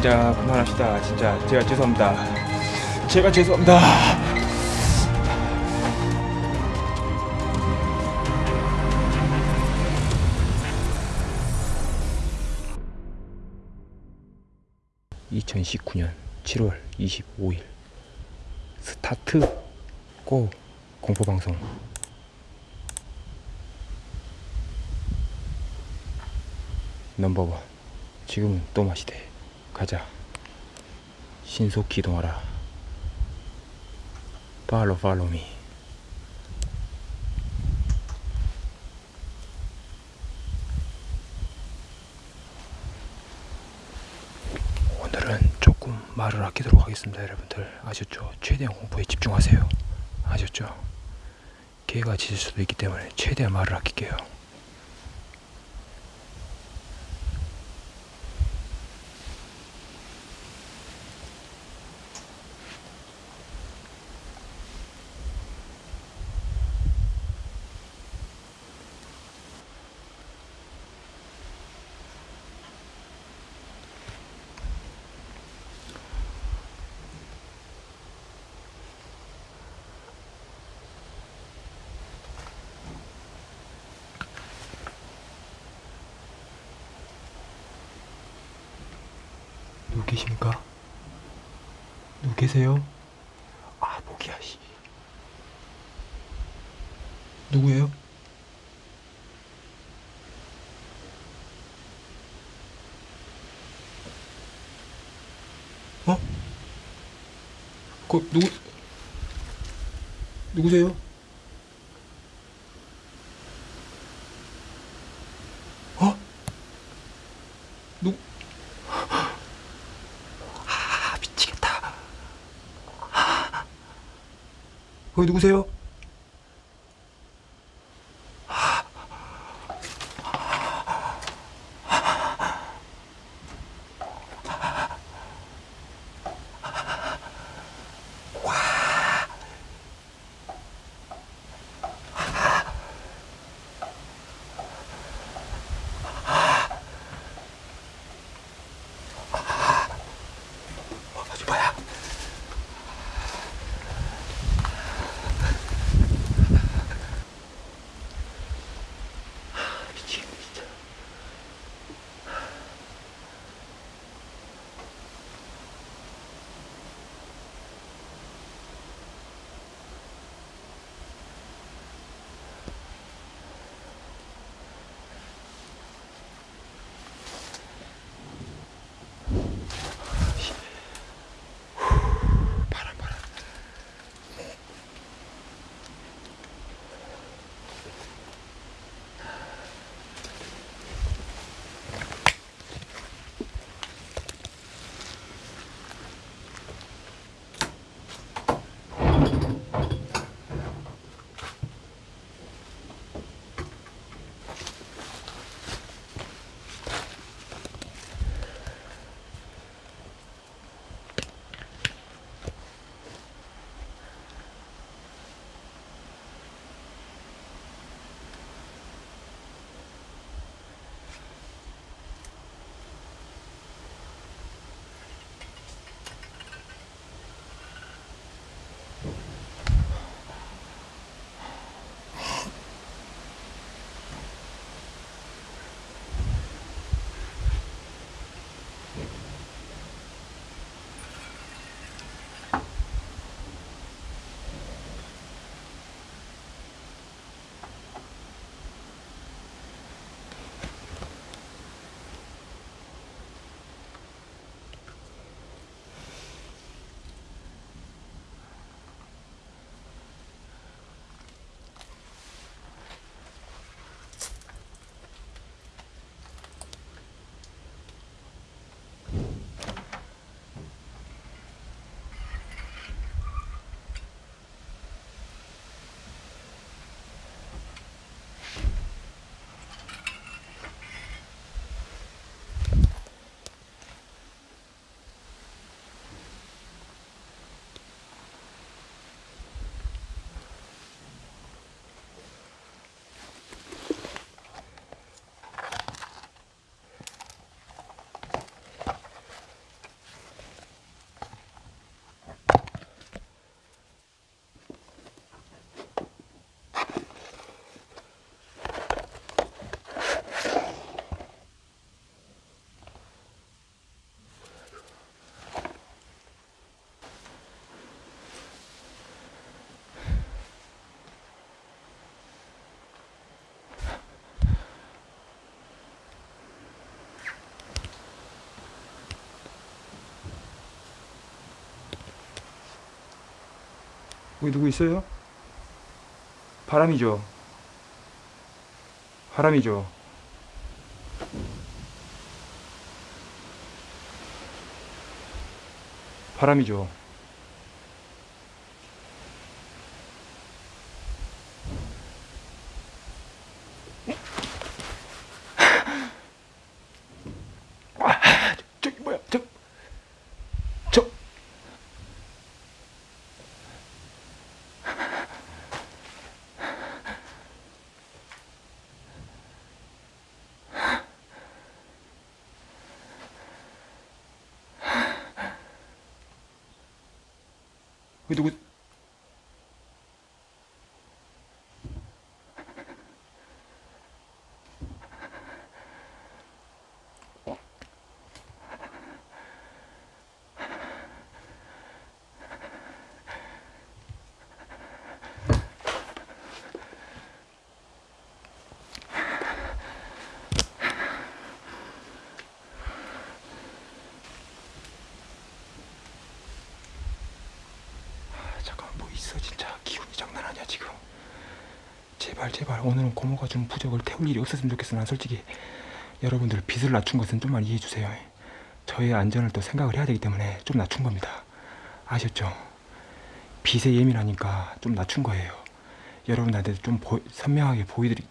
진짜 그만합시다. 진짜 제가 죄송합니다. 제가 죄송합니다. (2019년 7월 25일) 스타트 고 공포방송 넘버원 지금은 또 마시대 가자. 신속 기동하라. 팔로 팔로미. 오늘은 조금 말을 아끼도록 하겠습니다 여러분들. 아셨죠? 최대한 공포에 집중하세요. 아셨죠? 개가 짖을 수도 있기 때문에 최대한 말을 아낄게요 계십니까? 누구 계세요? 아 목이야 씨 누구예요? 어? 그 누구 누구세요? 어? 누 아, 미치겠다. 아, 거기 누구세요? 거기 누구 있어요? 바람이죠. 바람이죠. 바람이죠. 왜 누구? 아, 잠깐만 뭐 있어 진짜 기운이 장난 아니야 지금. 제발 제발. 오늘은 고모가 준 부적을 태울 일이 없었으면 좋겠어 난 솔직히 여러분들 빚을 낮춘 것은 좀만 이해해 주세요. 저의 안전을 또 생각을 해야 되기 때문에 좀 낮춘 겁니다. 아셨죠? 빚에 예민하니까 좀 낮춘 거예요. 여러분한테 좀 보- 선명하게 보여드리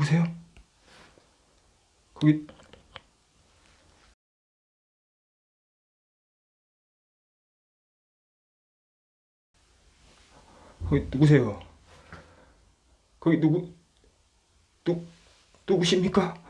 누구세요? 거기 거기 누구세요? 거기 누구 누 누구십니까?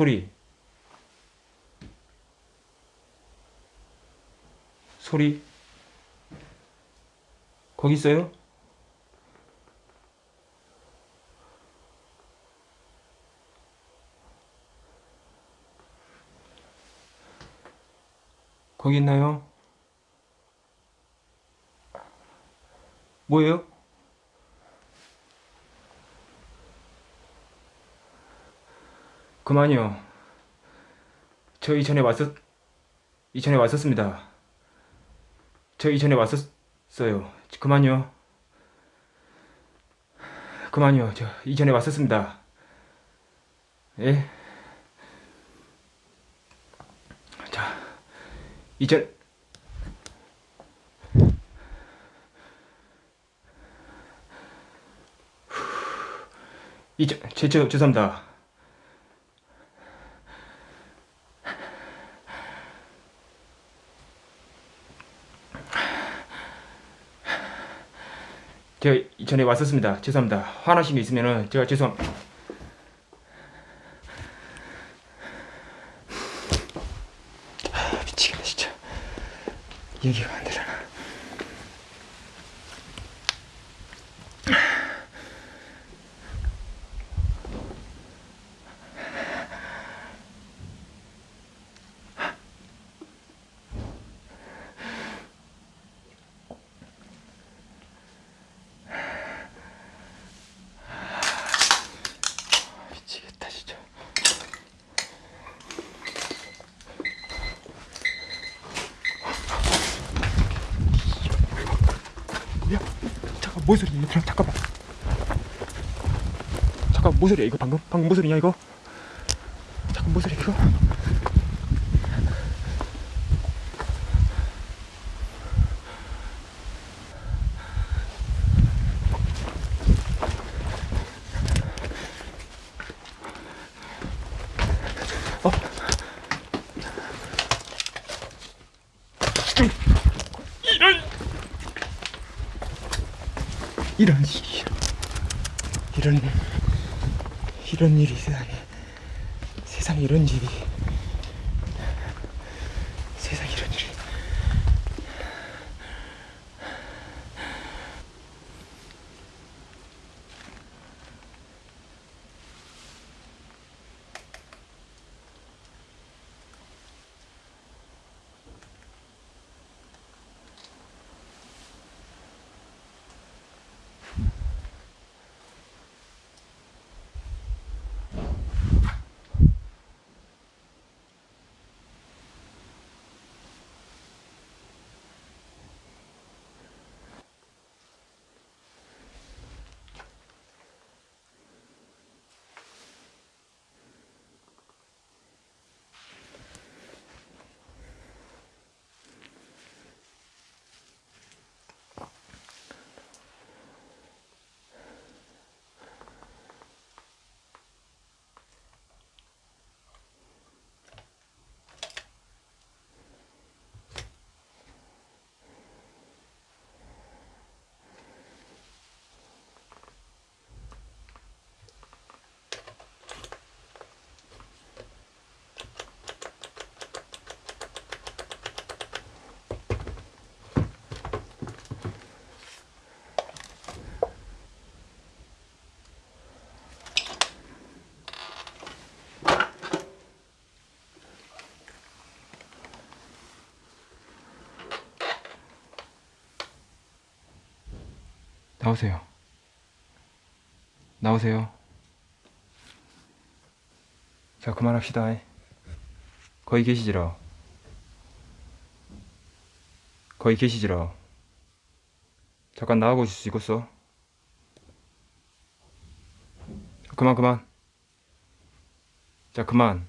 소리. 소리. 거기 있어요? 거기 있나요? 뭐예요? 그만요. 저 이전에 왔었, 이전에 왔었습니다. 저 이전에 왔었어요. 그만요. 그만요. 저 이전에 왔었습니다. 예? 이전 이전 제, 저, 죄송합니다. 제가 이전에 왔었습니다. 죄송합니다. 화나신 게 있으면은 제가 죄송. 아, 미치겠네 진짜. 얘기가 안 되잖아. 미치겠다 진짜. 야, 잠깐 뭔 소리야 얘들아 잠깐만. 잠깐 뭔 소리야 이거 방금? 방금 뭔 소리냐 이거? 나오세요. 나오세요. 자, 그만합시다. 거기 계시지라. 거기 계시지라. 잠깐 나가고 있을 수 있겠어? 그만, 그만. 자, 그만.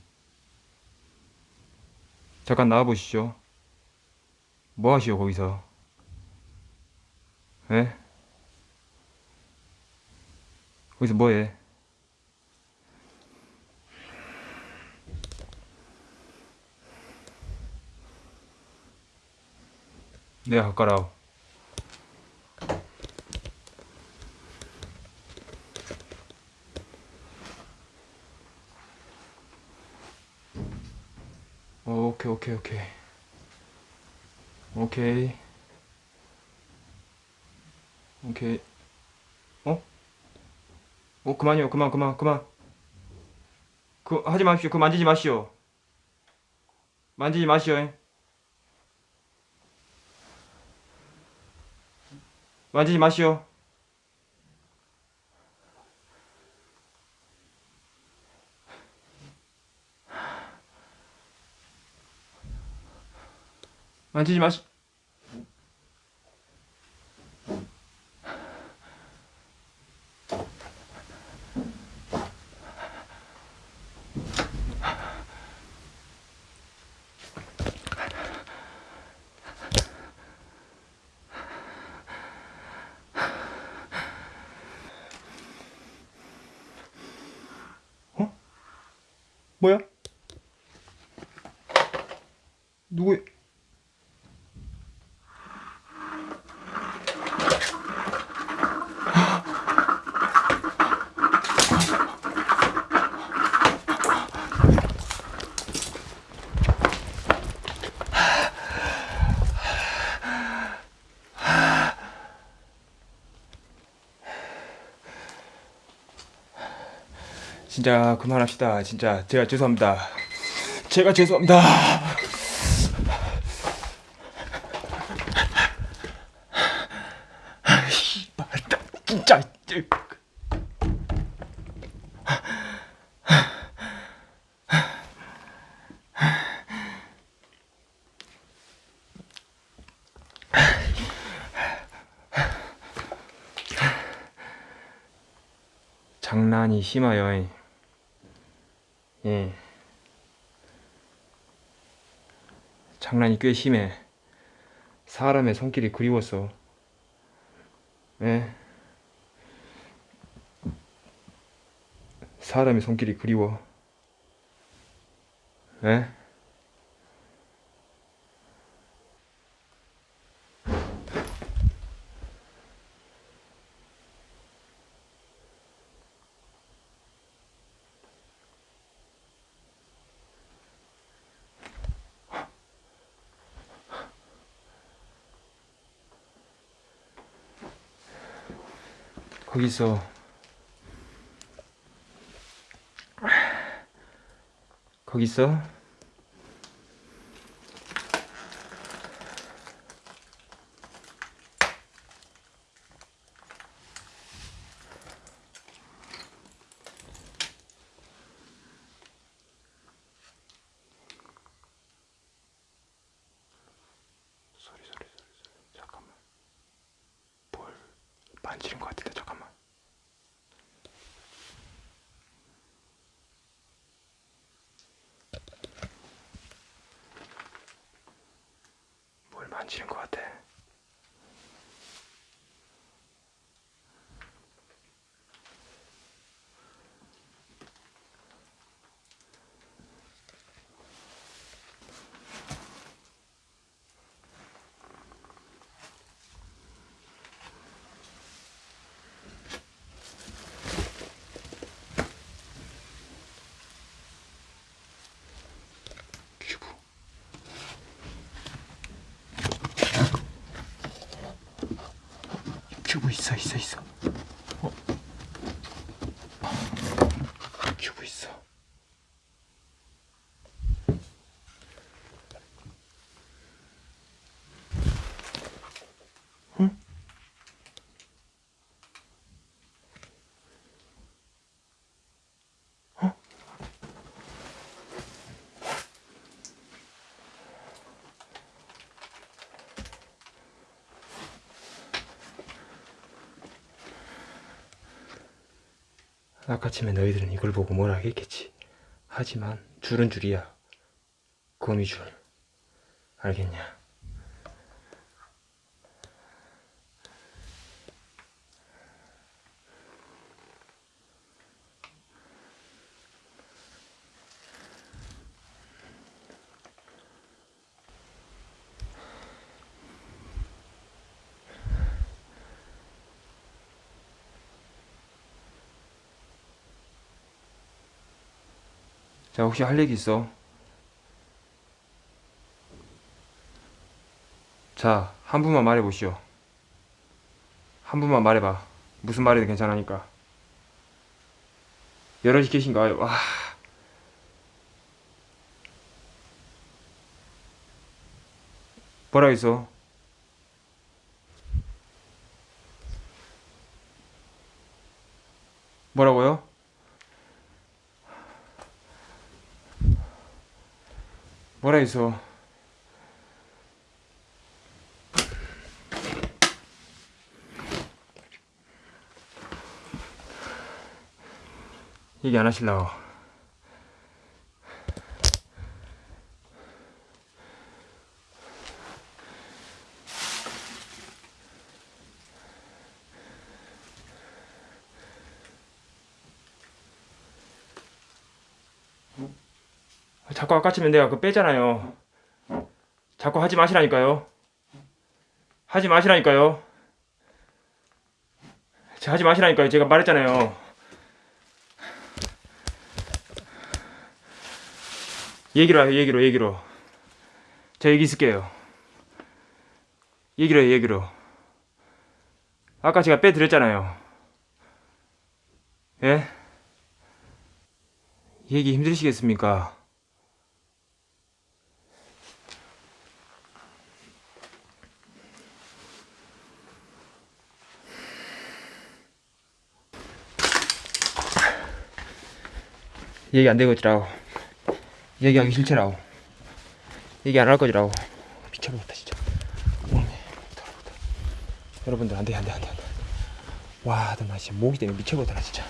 잠깐 나와보시죠. 뭐 하시오, 거기서? 에? 거기서 뭐해? 내가 가까라오. 오케이 오케이 오케이 오케이 오케이 어? 어 그만요 그만 그만 그만. 그 하지 마십시오. 그 만지지 마시오. 만지지 마시오 만지지 마시오. 만지지 마시 누구? 진짜 그만합시다. 진짜 제가 죄송합니다. 제가 죄송합니다. 장난이 심하여. 예. 장난이 꽤 심해. 사람의 손길이 그리웠어. 예. 사람의 손길이 그리워. 예? 거기서 거기서 소리 소리 소리 소리 잠깐만 뭘 만지는 것 같은데 잠깐만 뭘 만지는 것 같아 큐브 큐브 있어 있어 있어 아까쯤에 너희들은 이걸 보고 뭐라 하겠겠지. 하지만 줄은 줄이야. 거미줄. 알겠냐? 자, 혹시 할 얘기 있어? 자, 한 분만 말해보시오. 한 분만 말해봐. 무슨 말이든 괜찮으니까. 여럿이 계신가요? 와. 뭐라 했어? 뭐라고요? 했어? 얘기 안 하실라고 자꾸 아까치면 내가 그거 빼잖아요. 자꾸 하지 마시라니까요. 하지 마시라니까요. 자, 하지 마시라니까요. 제가 말했잖아요. 얘기로 해요, 얘기로, 얘기로. 저 얘기 있을게요. 얘기로 해요, 얘기로. 아까 제가 빼드렸잖아요. 예? 얘기 힘드시겠습니까? 얘기 안 되겠지라고. 얘기하기 싫지라고. 얘기 안 할 거지라고. 미쳐버렸다 진짜. 여러분들 안돼 안돼 안돼 안돼. 와, 나 진짜 모기 때문에 미쳐버렸다 나 진짜.